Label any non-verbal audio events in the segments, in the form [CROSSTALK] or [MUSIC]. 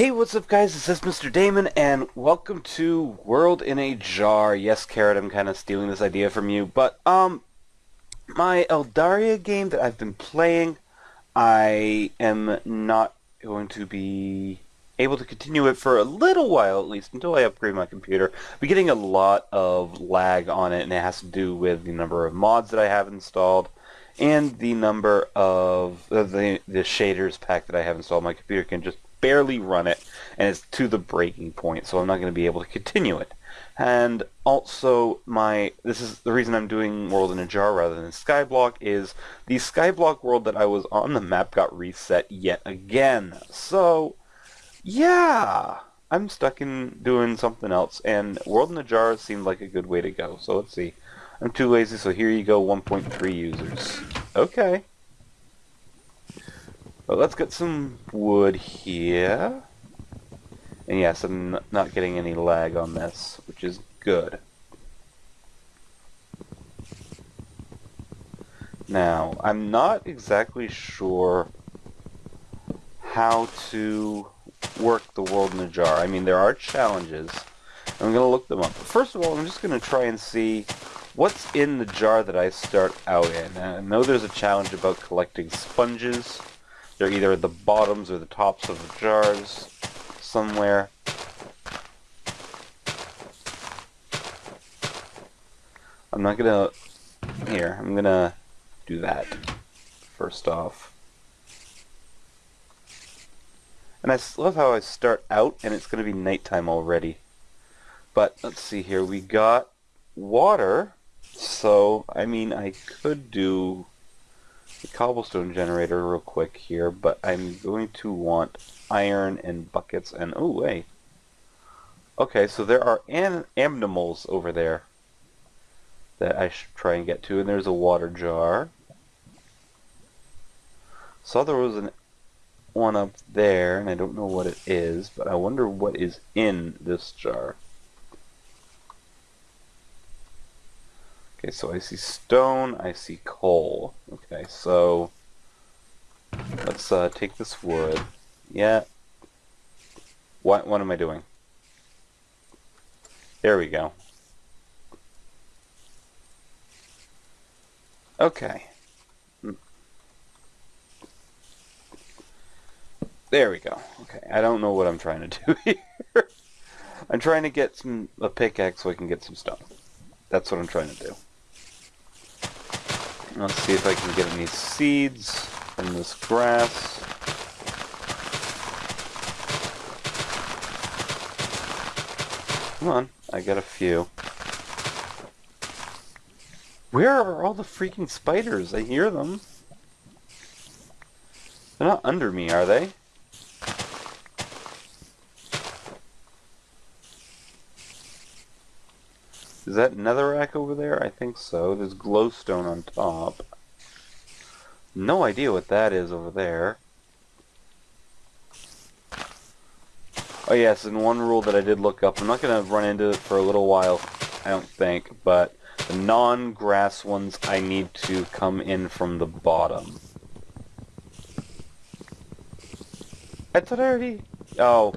Hey, what's up guys? This is Mr. Damon, and welcome to World in a Jar. Yes, Carrot, I'm kind of stealing this idea from you, but, um, my Eldaria game that I've been playing, I am not going to be able to continue it for a little while, at least, until I upgrade my computer. I'm getting a lot of lag on it, and it has to do with the number of mods that I have installed, and the number of uh, the, the shaders pack that I have installed. My computer can just barely run it, and it's to the breaking point, so I'm not going to be able to continue it. And also, my this is the reason I'm doing World in a Jar rather than Skyblock is the Skyblock world that I was on the map got reset yet again. So, yeah, I'm stuck in doing something else, and World in a Jar seemed like a good way to go. So let's see. I'm too lazy, so here you go, 1.3 users. Okay. But let's get some wood here. And yes, I'm not getting any lag on this, which is good. Now, I'm not exactly sure how to work the world in a jar. I mean, there are challenges. I'm going to look them up. First of all, I'm just going to try and see what's in the jar that I start out in. I know there's a challenge about collecting sponges. They're either at the bottoms or the tops of the jars somewhere. I'm not gonna... Here, I'm gonna do that first off. And I love how I start out and it's to be nighttime already. But let's see here, we got water. So, I mean, I could do the cobblestone generator real quick here, but I'm going to want iron and buckets and... Oh, wait. Okay, so there are an animals over there that I should try and get to, and there's a water jar. Saw there was an one up there, and I don't know what it is, but I wonder what is in this jar. Okay, so I see stone, I see coal. Okay, so let's uh, take this wood. Yeah. What, what am I doing? There we go. Okay. There we go. Okay, I don't know what I'm trying to do [LAUGHS] here. I'm trying to get some a pickaxe so I can get some stone. That's what I'm trying to do. Let's see if I can get any seeds from this grass. Come on, I got a few. Where are all the freaking spiders? I hear them. They're not under me, are they? Is that netherrack over there? I think so. There's glowstone on top. No idea what that is over there. Oh yes, and one rule that I did look up, I'm not going to run into it for a little while, I don't think, but the non-grass ones I need to come in from the bottom. I thought I already... Oh,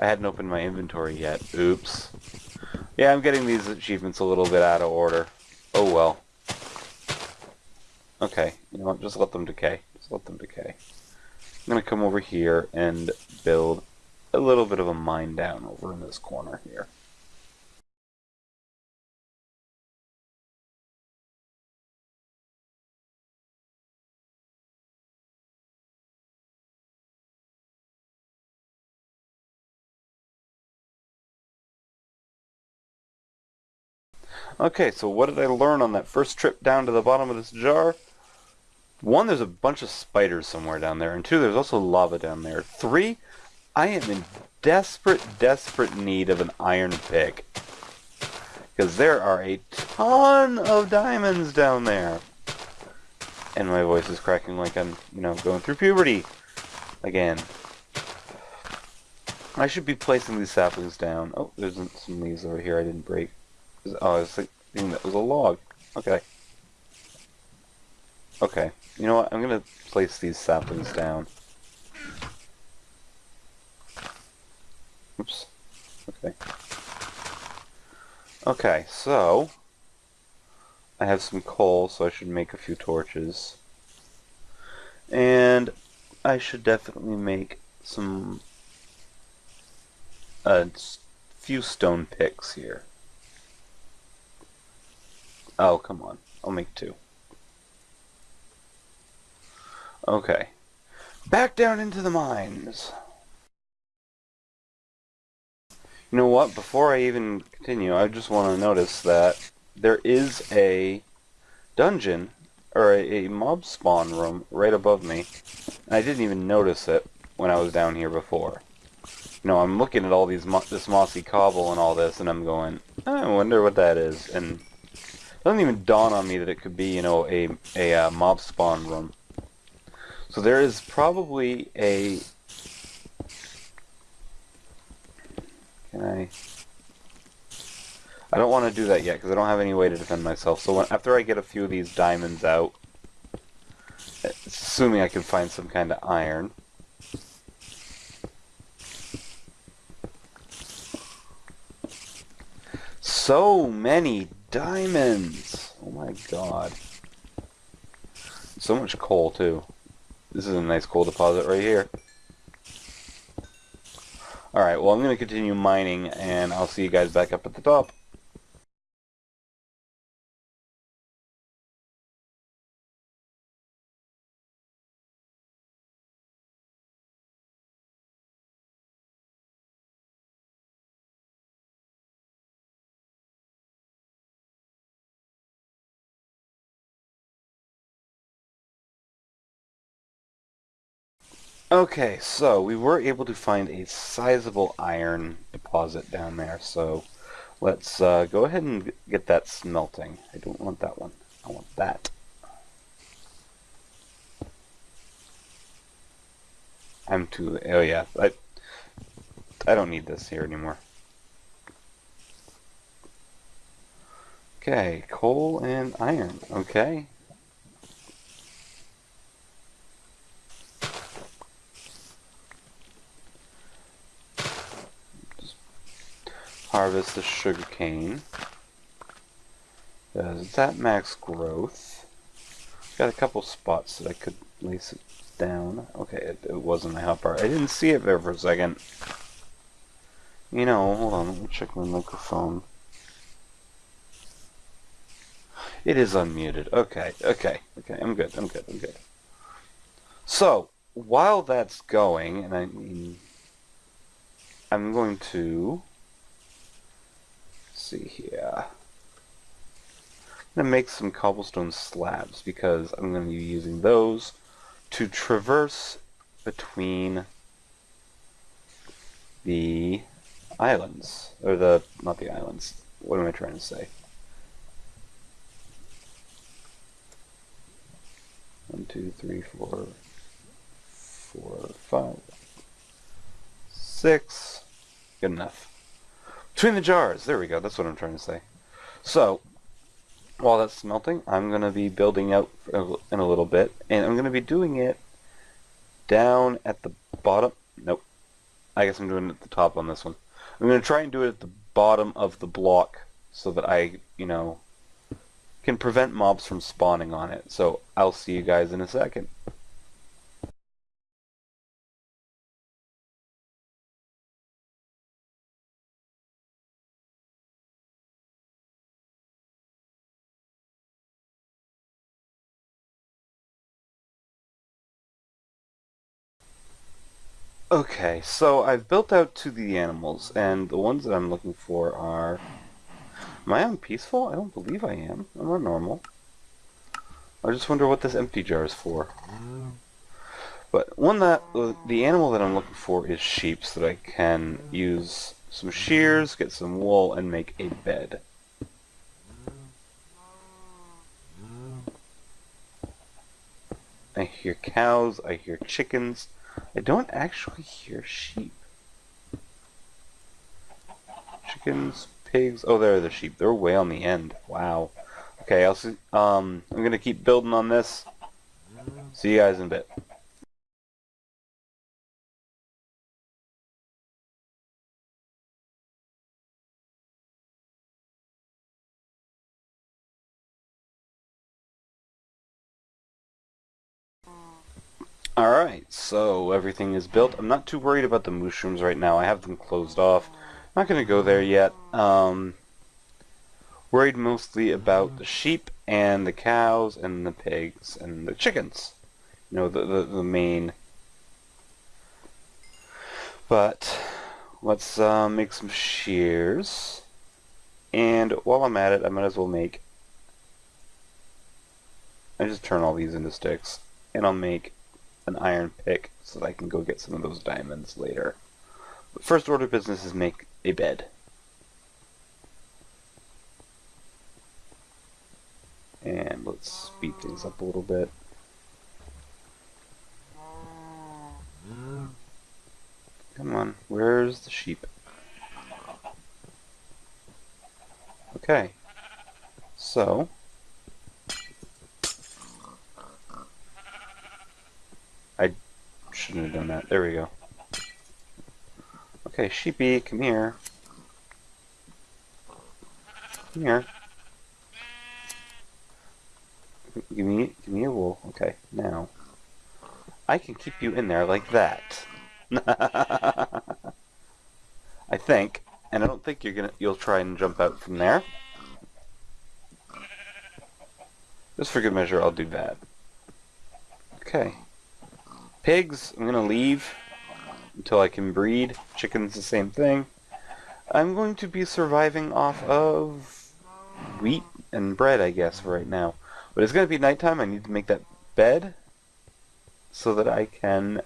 I hadn't opened my inventory yet. Oops. Yeah, I'm getting these achievements a little bit out of order. Oh well. Okay, you know what, just let them decay. Just let them decay. I'm going to come over here and build a little bit of a mine down over in this corner here. Okay, so what did I learn on that first trip down to the bottom of this jar? One, there's a bunch of spiders somewhere down there. And two, there's also lava down there. Three, I am in desperate, desperate need of an iron pick. Because there are a ton of diamonds down there. And my voice is cracking like I'm, you know, going through puberty again. I should be placing these saplings down. Oh, there's some leaves over here I didn't break. Oh, I was thinking that was a log. Okay. Okay. You know what? I'm to place these saplings down. Oops. Okay. Okay, so I have some coal, so I should make a few torches. And I should definitely make some uh, a few stone picks here. Oh, come on. I'll make two. Okay. Back down into the mines. You know what? Before I even continue, I just want to notice that there is a dungeon, or a, a mob spawn room right above me. And I didn't even notice it when I was down here before. You know, I'm looking at all these mo this mossy cobble and all this, and I'm going, I wonder what that is. And doesn't even dawn on me that it could be, you know, a, a uh, mob spawn room. So there is probably a Can I... I don't want to do that yet because I don't have any way to defend myself. So when, after I get a few of these diamonds out, assuming I can find some kind of iron. So many diamonds! Oh my god. So much coal too. This is a nice coal deposit right here. Alright, well I'm going to continue mining and I'll see you guys back up at the top. Okay, so we were able to find a sizable iron deposit down there, so let's uh, go ahead and get that smelting. I don't want that one. I want that. I'm too... Oh yeah, I, I don't need this here anymore. Okay, coal and iron. Okay, harvest the sugar cane. Is that max growth? Got a couple spots that I could lace it down. Okay, it, it wasn't my hotbar. I didn't see it there for a second. You know, hold on, let me check my microphone. It is unmuted. Okay, okay, okay, I'm good, I'm good, I'm good. So, while that's going, and I mean, I'm going to see here. I'm going to make some cobblestone slabs because I'm going to be using those to traverse between the islands. Or the, not the islands. What am I trying to say? One, two, three, four, four, five, six. Good enough. Between the jars. There we go. That's what I'm trying to say. So, while that's melting, I'm going to be building out in a little bit. And I'm going to be doing it down at the bottom. Nope. I guess I'm doing it at the top on this one. I'm going to try and do it at the bottom of the block so that I, you know, can prevent mobs from spawning on it. So I'll see you guys in a second. Okay, so I've built out to the animals, and the ones that I'm looking for are... Am I on peaceful? I don't believe I am. I'm on normal. I just wonder what this empty jar is for. But one that, uh, the animal that I'm looking for is sheep, so that I can use some shears, get some wool, and make a bed. I hear cows, I hear chickens, I don't actually hear sheep. Chickens, pigs. Oh, there are the sheep. They're way on the end. Wow. Okay, I'll see. Um, I'm gonna keep building on this. See you guys in a bit. Alright, so everything is built. I'm not too worried about the mushrooms right now. I have them closed off. I'm not going to go there yet. Um, worried mostly about the sheep and the cows and the pigs and the chickens. You know, the, the, the main... But let's uh, make some shears. And while I'm at it, I might as well make... I just turn all these into sticks. And I'll make an iron pick so that I can go get some of those diamonds later. But first order of business is make a bed. And let's speed things up a little bit. Come on, where's the sheep? Okay, so I shouldn't have done that. There we go. Okay, sheepy, come here. Come here. Give me, give me a wool. Okay, now I can keep you in there like that. [LAUGHS] I think, and I don't think you're gonna. You'll try and jump out from there. Just for good measure, I'll do that. Okay. Pigs, I'm going to leave until I can breed. Chickens, the same thing. I'm going to be surviving off of wheat and bread, I guess, right now. But it's going to be nighttime. I need to make that bed so that I can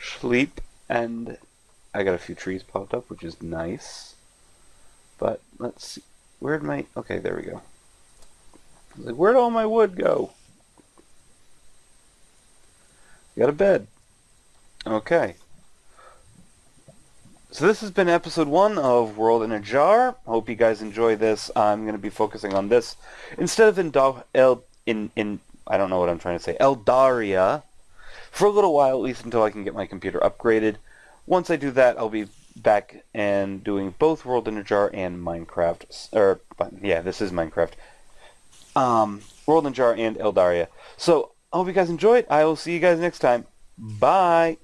sleep. And I got a few trees popped up, which is nice. But let's see. Where'd my... Okay, there we go. Like, where'd all my wood go? Got a bed. Okay. So this has been episode one of World in a Jar. Hope you guys enjoy this. I'm going to be focusing on this instead of in El in in I don't know what I'm trying to say Eldaria for a little while, at least until I can get my computer upgraded. Once I do that, I'll be back and doing both World in a Jar and Minecraft. Or yeah, this is Minecraft. Um, World in a Jar and Eldaria. So I hope you guys enjoyed. I will see you guys next time. Bye.